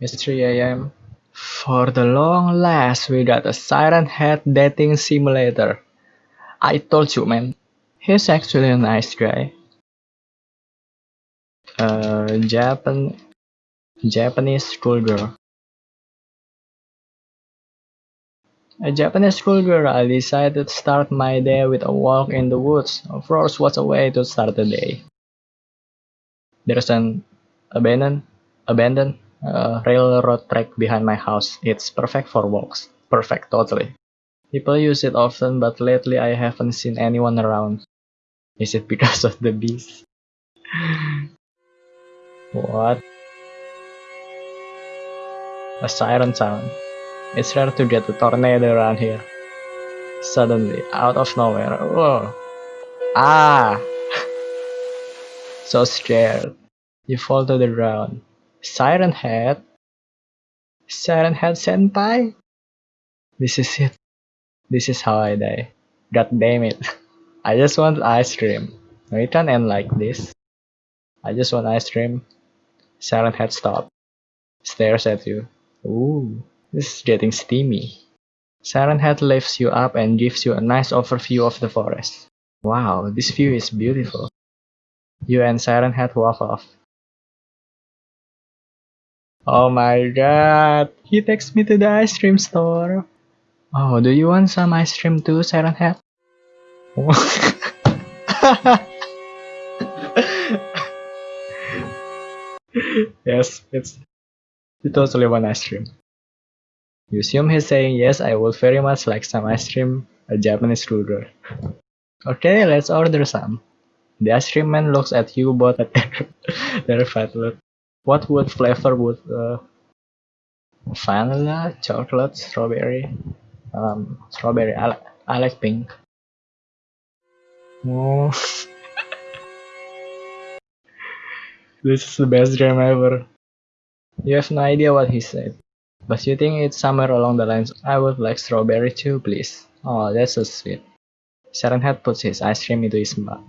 It's 3 a.m. For the long last, we got a Siren Head dating simulator. I told you, man. He's actually a nice guy. Uh, Japan, Japanese schoolgirl. A Japanese schoolgirl, I decided to start my day with a walk in the woods. Of course, what's a way to start the day? There's an abandoned, abandoned uh, railroad track behind my house. It's perfect for walks. Perfect, totally. People use it often, but lately I haven't seen anyone around. Is it because of the bees? what? A siren sound. It's rare to get a tornado around here. Suddenly, out of nowhere. Whoa. Ah! so scared. You fall to the ground. Siren Head? Siren Head Senpai? This is it. This is how I die. God damn it. I just want ice cream. No, it can't end like this. I just want ice cream. Siren Head stop. Stares at you. Ooh, this is getting steamy. Siren Head lifts you up and gives you a nice overview of the forest. Wow, this view is beautiful. You and Siren Head walk off. Oh my god, he takes me to the ice cream store. Oh, do you want some ice cream too, Siren Head? yes, it's you totally want ice cream. You assume he's saying yes, I would very much like some ice cream, a Japanese ruler. Okay, let's order some. The ice cream man looks at you both at their fat look. What would flavor would uh, vanilla, chocolate, strawberry, um, strawberry. I, I like pink. Oh. this is the best dream ever. You have no idea what he said, but you think it's somewhere along the lines. I would like strawberry too, please. Oh, that's so sweet. Siren Head puts his ice cream into his mouth.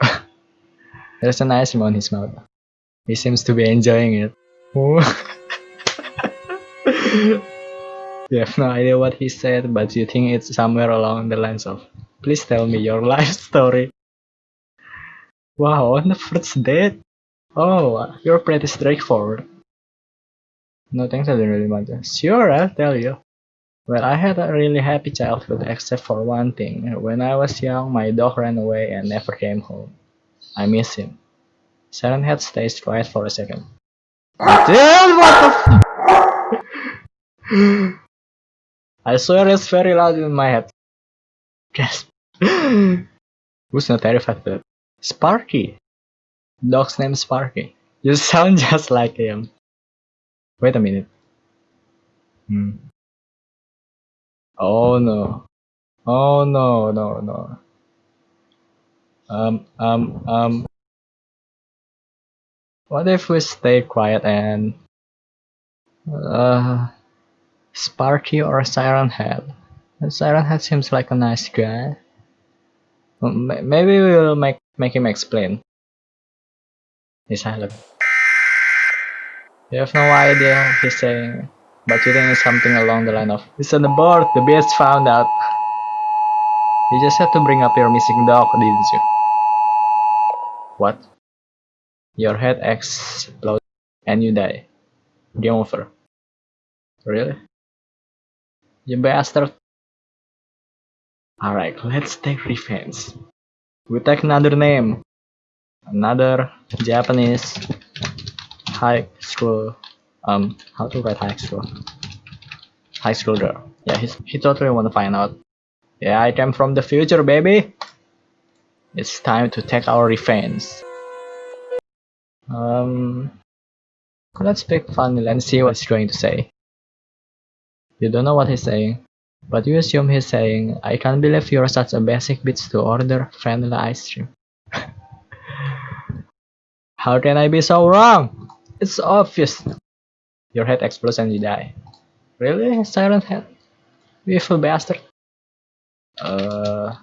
There's an ice cream on his mouth. He seems to be enjoying it. Oh. you have no idea what he said, but you think it's somewhere along the lines of, please tell me your life story. Wow, on the first date? Oh, you're pretty straightforward. No thanks, I didn't really matter. Sure, I'll tell you. Well, I had a really happy childhood except for one thing. When I was young, my dog ran away and never came home. I miss him. Siren Head stays quiet for a second. Damn, what the I swear it's very loud in my head. Gasp. Who's not terrified? Sparky. Dog's name is Sparky. You sound just like him. Wait a minute. Hmm. Oh no. Oh no, no, no. Um, um, um. What if we stay quiet and uh, Sparky or Siren Head? Siren Head seems like a nice guy. Maybe we'll make make him explain. He's silent. You have no idea he's saying, but you think it's something along the line of It's on the board, the beast found out. You just had to bring up your missing dog, didn't you? What? Your head explodes and you die. Game over. Really? You bastard. Alright, let's take revenge. We take another name. Another Japanese high school um how to write high school high school girl yeah he's, he totally want to find out yeah i came from the future baby it's time to take our revenge um, let's pick Vanilla and see what he's going to say. You don't know what he's saying, but you assume he's saying, I can't believe you're such a basic bitch to order vanilla ice cream. How can I be so wrong? It's obvious. Your head explodes and you die. Really? Silent head? Evil bastard. Uh,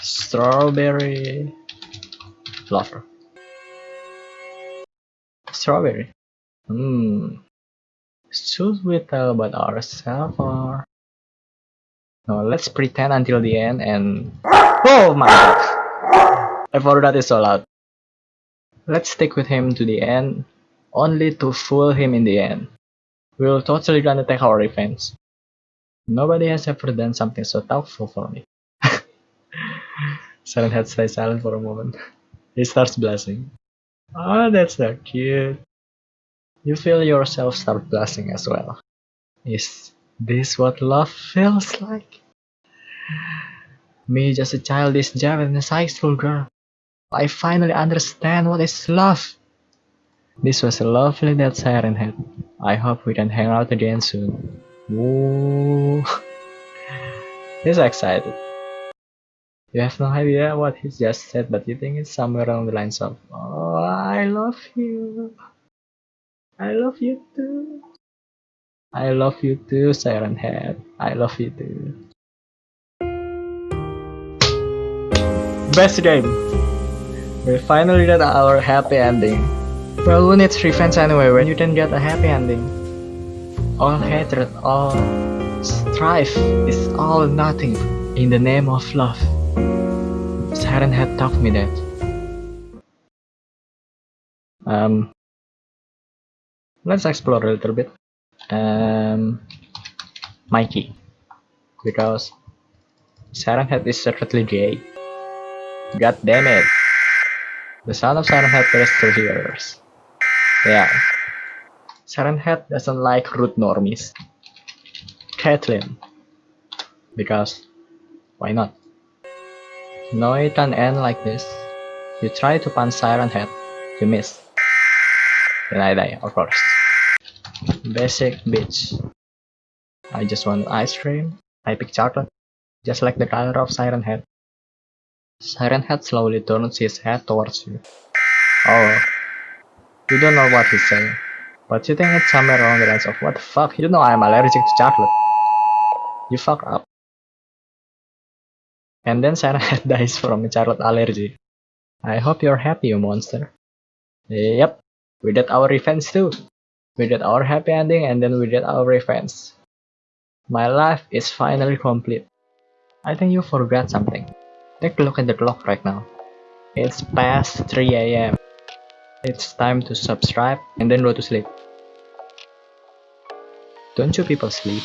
strawberry lover. Strawberry. Hmm. Should we tell about ourselves or? No, let's pretend until the end and. Oh my god! I forgot it's so loud. Let's stick with him to the end, only to fool him in the end. We'll totally gonna take our revenge. Nobody has ever done something so thoughtful for me. Siren Head stays silent for a moment. He starts blushing. Oh, that's so cute. You feel yourself start blushing as well. Is this what love feels like? Me just a childish Japanese high school girl. I finally understand what is love. This was a lovely dead siren head. I hope we can hang out again soon. Woo! He's excited. You have no idea what he just said, but you think it's somewhere along the lines of, Oh, I love you. I love you too. I love you too, Siren Head. I love you too. Best game. We finally got our happy ending. Well, who needs revenge anyway when you can get a happy ending? All hatred, all strife is all nothing in the name of love. Siren Head taught me that. Um, let's explore a little bit. Um, Mikey, because Siren Head is secretly gay. God damn it! The sound of Siren Head plays through ears. Yeah. Siren Head doesn't like rude normies. Caitlin. Because, why not? No, it can end like this. You try to punch Siren Head, you miss. Then I die, of course. Basic bitch. I just want ice cream. I pick chocolate. Just like the color of Siren Head. Siren Head slowly turns his head towards you. Oh. You don't know what he's saying. But you think it's somewhere along the lines of what the fuck? You know I'm allergic to chocolate. You fuck up. And then Siren Head dies from a chocolate allergy. I hope you're happy, you monster. Yep, we did our revenge too. We did our happy ending and then we did our revenge. My life is finally complete. I think you forgot something. Take a look at the clock right now. It's past 3 am. It's time to subscribe and then go to sleep. Don't you people sleep?